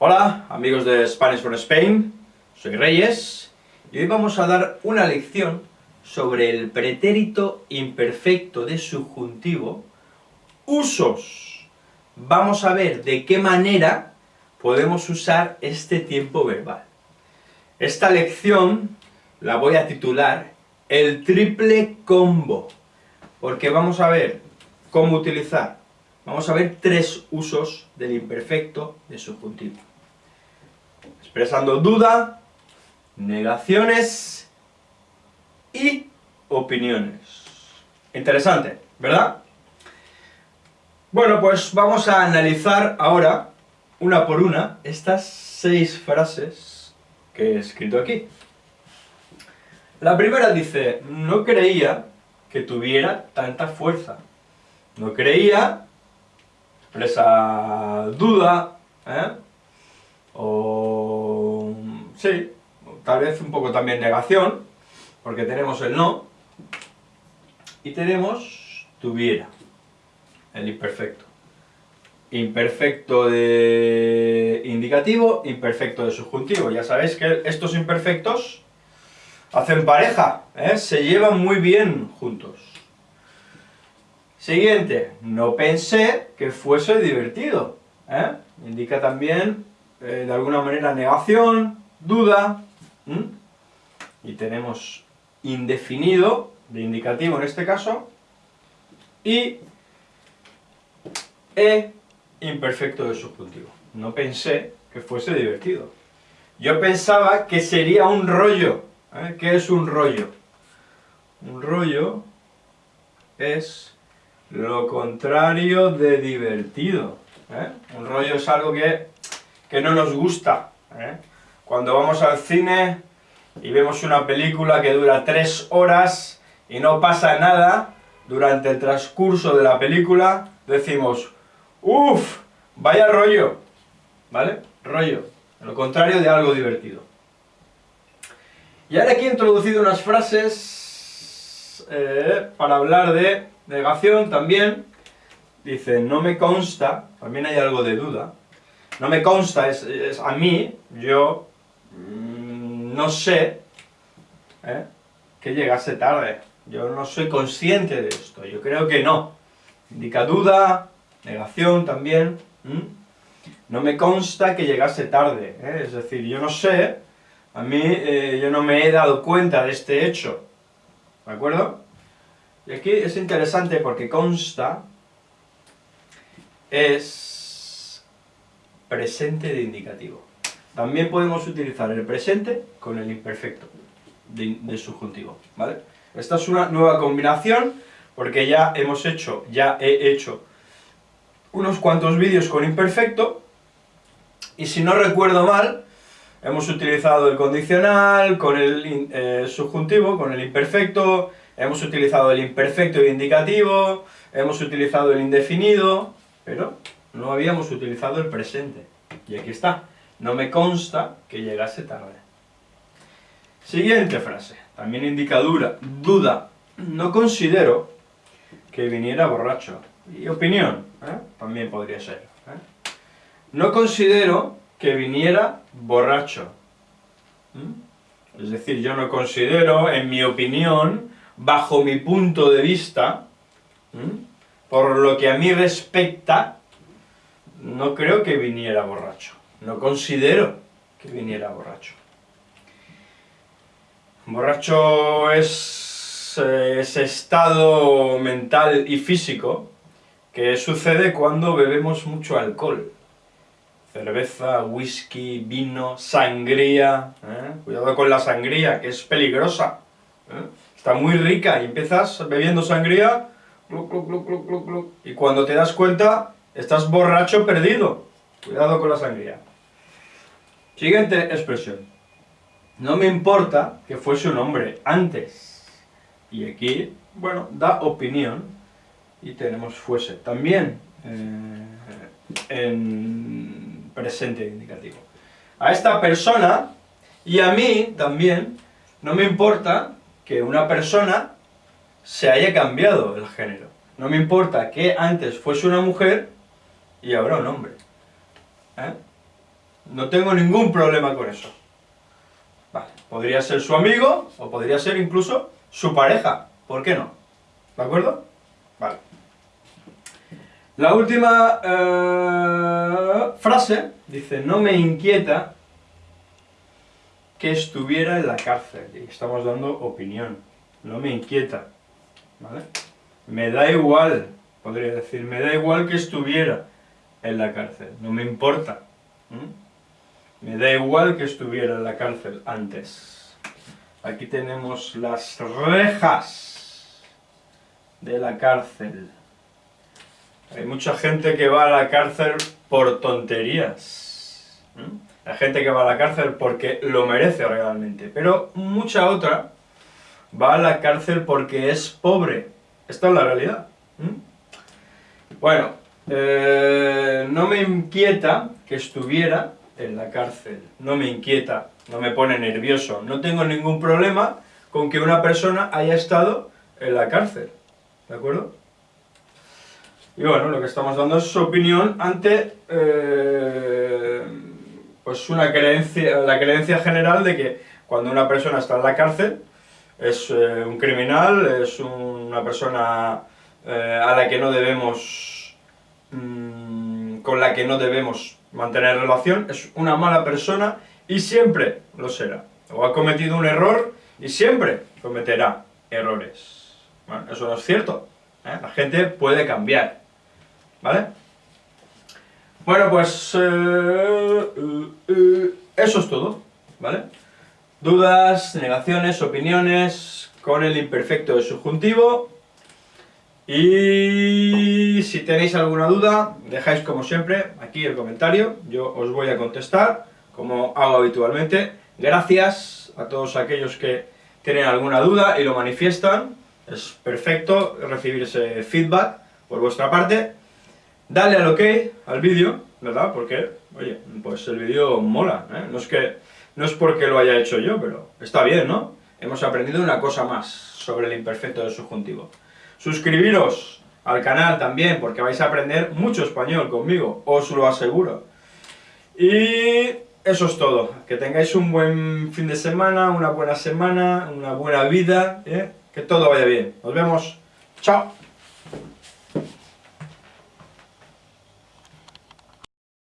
Hola, amigos de Spanish from Spain, soy Reyes, y hoy vamos a dar una lección sobre el pretérito imperfecto de subjuntivo, usos. Vamos a ver de qué manera podemos usar este tiempo verbal. Esta lección la voy a titular el triple combo, porque vamos a ver cómo utilizar, vamos a ver tres usos del imperfecto de subjuntivo. Expresando duda, negaciones y opiniones. Interesante, ¿verdad? Bueno, pues vamos a analizar ahora, una por una, estas seis frases que he escrito aquí. La primera dice, no creía que tuviera tanta fuerza. No creía, expresa duda, ¿eh? o... sí, tal vez un poco también negación, porque tenemos el no, y tenemos tuviera, el imperfecto. Imperfecto de indicativo, imperfecto de subjuntivo. Ya sabéis que estos imperfectos hacen pareja, ¿eh? se llevan muy bien juntos. Siguiente, no pensé que fuese divertido. ¿eh? Indica también, eh, de alguna manera, negación, duda. Y tenemos indefinido, de indicativo en este caso, y e imperfecto de subjuntivo. No pensé que fuese divertido. Yo pensaba que sería un rollo, ¿Eh? ¿Qué es un rollo? Un rollo es lo contrario de divertido. ¿eh? Un rollo es algo que, que no nos gusta. ¿eh? Cuando vamos al cine y vemos una película que dura tres horas y no pasa nada, durante el transcurso de la película decimos, uff, vaya rollo, ¿vale? Rollo, lo contrario de algo divertido. Y ahora aquí he introducido unas frases eh, para hablar de negación también. Dice, no me consta, también hay algo de duda. No me consta, es, a mí, yo no sé eh, que llegase tarde. Yo no soy consciente de esto, yo creo que no. Indica duda, negación también. No me consta que llegase tarde, eh, es decir, yo no sé a mí, eh, yo no me he dado cuenta de este hecho, ¿de acuerdo? Y aquí es interesante porque consta es presente de indicativo. También podemos utilizar el presente con el imperfecto de, subjuntivo, ¿vale? Esta es una nueva combinación porque ya hemos hecho, ya he hecho unos cuantos vídeos con imperfecto y si no recuerdo mal, Hemos utilizado el condicional con el eh, subjuntivo, con el imperfecto, hemos utilizado el imperfecto y indicativo, hemos utilizado el indefinido, pero no habíamos utilizado el presente. Y aquí está, no me consta que llegase tarde. Siguiente frase, también indica duda. No considero que viniera borracho. Y opinión, ¿eh? también podría ser. ¿eh? No considero que viniera borracho. ¿Mm? Es decir, yo no considero, en mi opinión, bajo mi punto de vista, ¿Mm? por lo que a mí respecta, no creo que viniera borracho. No considero que viniera borracho. Borracho es eh, ese estado mental y físico que sucede cuando bebemos mucho alcohol cerveza, whisky, vino, sangría, ¿eh? cuidado con la sangría, que es peligrosa, ¿eh? está muy rica y empiezas bebiendo sangría, y cuando te das cuenta, estás borracho perdido, cuidado con la sangría. Siguiente expresión, no me importa que fuese un hombre antes, y aquí, bueno, da opinión, y tenemos fuese. También, eh, en presente indicativo. A esta persona, y a mí también, no me importa que una persona se haya cambiado el género. No me importa que antes fuese una mujer y ahora un hombre. ¿Eh? No tengo ningún problema con eso. Vale, podría ser su amigo, o podría ser incluso su pareja. ¿Por qué no? ¿De acuerdo? Vale. La última eh, frase dice, no me inquieta que estuviera en la cárcel. Y estamos dando opinión. No me inquieta. ¿Vale? Me da igual, podría decir, me da igual que estuviera en la cárcel. No me importa. Me da igual que estuviera en la cárcel antes. Aquí tenemos las rejas de la cárcel. Hay mucha gente que va a la cárcel por tonterías. Hay gente que va a la cárcel porque lo merece realmente. Pero mucha otra va a la cárcel porque es pobre. Esta es la realidad. Bueno, eh, no me inquieta que estuviera en la cárcel. No me inquieta, no me pone nervioso. No tengo ningún problema con que una persona haya estado en la cárcel. ¿De acuerdo? Y bueno, lo que estamos dando es su opinión ante eh, pues una creencia, la creencia general de que cuando una persona está en la cárcel es eh, un criminal, es una persona eh, a la que no debemos, mm, con la que no debemos mantener relación, es una mala persona y siempre lo será. O ha cometido un error y siempre cometerá errores. Bueno, eso no es cierto. La gente puede cambiar. ¿Vale? Bueno, pues eh, eh, eh, eso es todo, ¿vale? Dudas, negaciones, opiniones con el imperfecto de subjuntivo y si tenéis alguna duda, dejáis como siempre aquí el comentario, yo os voy a contestar como hago habitualmente. Gracias a todos aquellos que tienen alguna duda y lo manifiestan, es perfecto recibir ese feedback por vuestra parte. Dale al OK al vídeo, ¿verdad? Porque, oye, pues el vídeo mola, ¿eh? No es que, no es porque lo haya hecho yo, pero está bien, ¿no? Hemos aprendido una cosa más sobre el imperfecto del subjuntivo. Suscribiros al canal también, porque vais a aprender mucho español conmigo, os lo aseguro. Y eso es todo. Que tengáis un buen fin de semana, una buena semana, una buena vida, ¿eh? que todo vaya bien. Nos vemos. Chao.